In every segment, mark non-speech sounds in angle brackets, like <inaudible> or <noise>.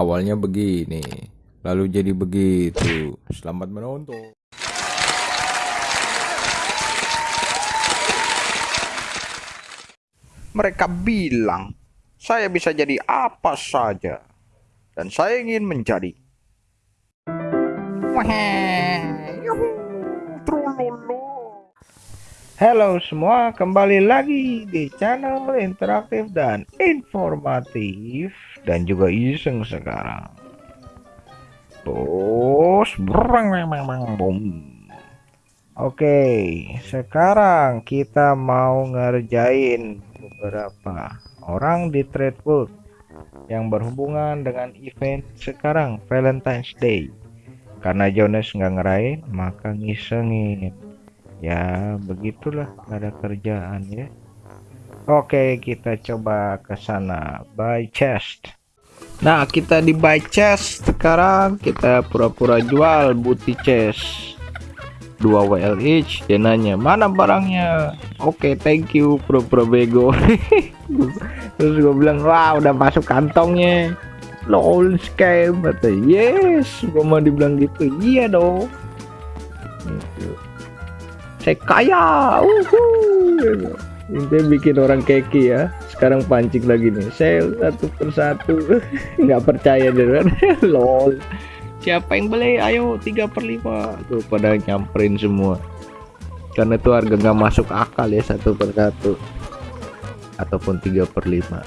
Awalnya begini, lalu jadi begitu. Selamat menonton. Mereka bilang saya bisa jadi apa saja dan saya ingin menjadi. Halo semua, kembali lagi di channel interaktif dan informatif dan juga iseng sekarang. Bos, berang memang bom. Oke, sekarang kita mau ngerjain beberapa orang di trade yang berhubungan dengan event sekarang Valentine's Day. Karena Jonas nggak ngerain, maka ngisengin ya begitulah ada kerjaan ya. Oke kita coba ke sana. Buy chest. Nah kita di buy chest sekarang. Kita pura-pura jual booty chest. 2 WL each dia nanya mana barangnya? Oke thank you pura-pura bego. <laughs> Terus gue bilang wah udah masuk kantongnya. Lol scam kata yes. Gue mau dibilang gitu iya dong. Gitu saya kaya uhuh. bikin orang keki ya. Sekarang pancing lagi nih. Sel satu persatu. <laughs> Nggak percaya deh kan? <laughs> Lol. Siapa yang beli? Ayo tiga per lima. Tuh pada nyamperin semua. Karena itu harga nggak masuk akal ya satu per satu. Ataupun tiga per lima.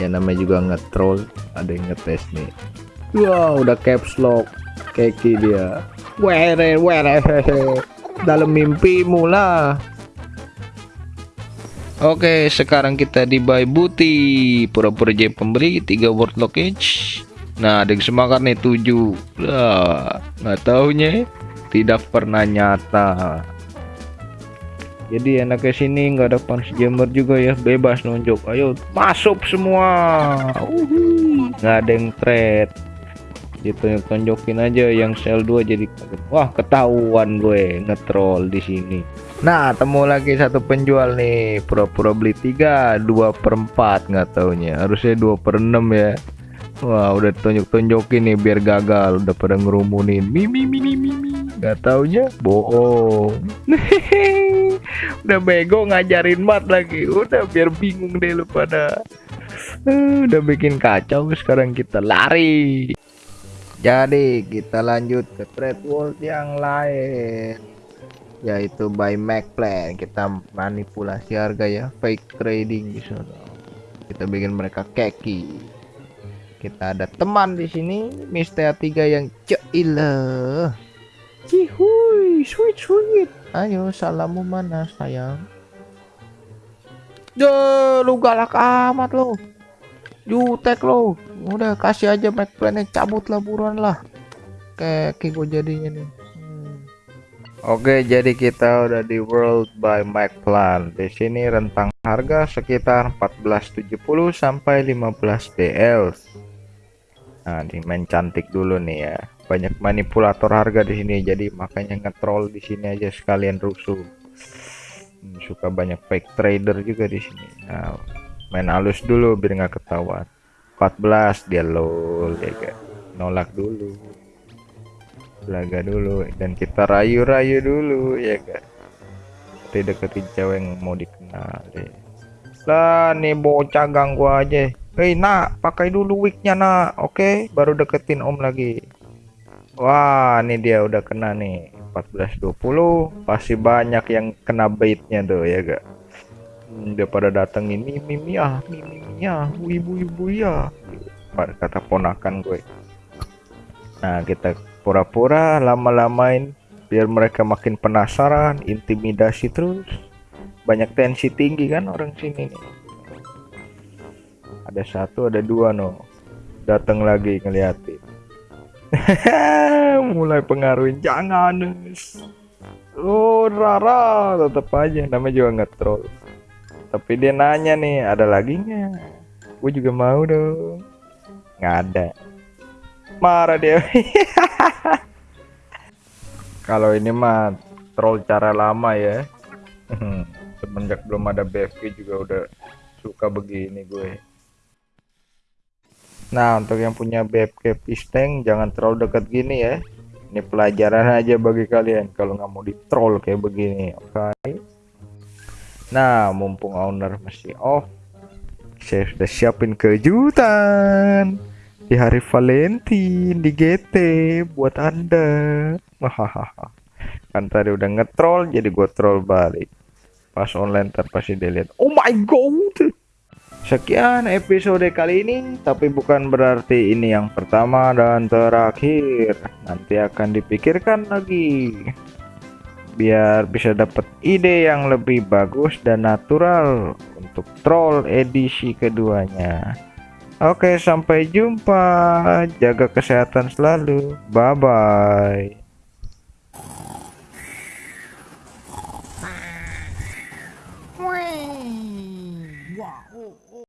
Ya namanya juga ngetrol ada yang ngetes nih. Wow udah caps lock keki dia. Were were <laughs> dalam mimpimu lah Oke sekarang kita di buy booty pura-pura jadi pembeli 3 word lockage. Nah ada yang semangat nih 7 lah nggak taunya tidak pernah nyata. Jadi enaknya sini nggak ada punch jammer juga ya. Bebas nunjuk. Ayo masuk semua. Nggak ada yang trade gitu tonjokin aja yang sel 2 jadi wah ketahuan gue ngetrol di sini. Nah temu lagi satu penjual nih pura-pura beli 3 2 per 4 nggak taunya. Harusnya 2 per 6 ya. Wah udah tonjok-tonjokin nih biar gagal udah pada ngerumunin. Mimi mimi mimi nggak taunya bohong. <laughs> Udah bego ngajarin mat lagi. Udah biar bingung deh lu pada. Udah bikin kacau sekarang kita lari jadi kita lanjut ke trade world yang lain yaitu buy Mac plan. Kita manipulasi harga ya fake trading di kita bikin mereka keki. Kita ada teman di sini Mister 3 yang cile cihuy sweet sweet. Ayo salamu mana sayang? Duh, lu galak amat lo jutek lo. Udah kasih aja Mac plannya. Cabut lah buruan lah. Kayak gue jadinya nih. Hmm. Oke jadi kita udah di World by Mac Plan. Di sini rentang harga sekitar 1470 sampai 15 DL Nah di main cantik dulu nih ya. Banyak manipulator harga di sini jadi makanya ngetrol di sini aja sekalian rusuh. Hmm, suka banyak fake trader juga di sini. Nah main halus dulu biar nggak ketahuan 14 dia lol ya kan? Nolak dulu. Belaga dulu. Dan kita rayu-rayu dulu ya kan? Tidak deketin cewek yang mau dikenal deh lah nih bocah ganggu aja. Hei nak pakai dulu wignya nak. Oke okay? baru deketin om lagi. Wah ini dia udah kena nih. 1420 pasti banyak yang kena baitnya tuh ya gak udah pada datang ini mimi ah mimi ya ibu ibu ya. Kata ponakan gue. Nah kita pura-pura lama-lamain biar mereka makin penasaran intimidasi terus. Banyak tensi tinggi kan orang sini nih. Ada satu ada dua no. Datang lagi ngeliatin. <laughs> Mulai pengaruhin jangan oh Rara tetap aja namanya juga nggak troll tapi dia nanya nih ada lagi nggak? Gue juga mau dong. Nggak ada. Marah dia. <laughs> Kalau ini mah troll cara lama ya. <laughs> Semenjak belum ada BFG juga udah suka begini gue. Nah, untuk yang punya BFK Pisteng jangan terlalu dekat gini ya. Ini pelajaran aja bagi kalian kalau nggak mau di troll kayak begini, oke? Nah, mumpung owner masih off, saya sudah siapin kejutan di hari Valentine di GT buat Anda. Hahaha. Kan tadi udah ngetrol jadi gue troll balik. Pas online ntar pasti dilihat. Oh my god. Sekian episode kali ini, tapi bukan berarti ini yang pertama dan terakhir. Nanti akan dipikirkan lagi. Biar bisa dapat ide yang lebih bagus dan natural untuk troll edisi keduanya. Oke, sampai jumpa. Jaga kesehatan selalu. Bye bye.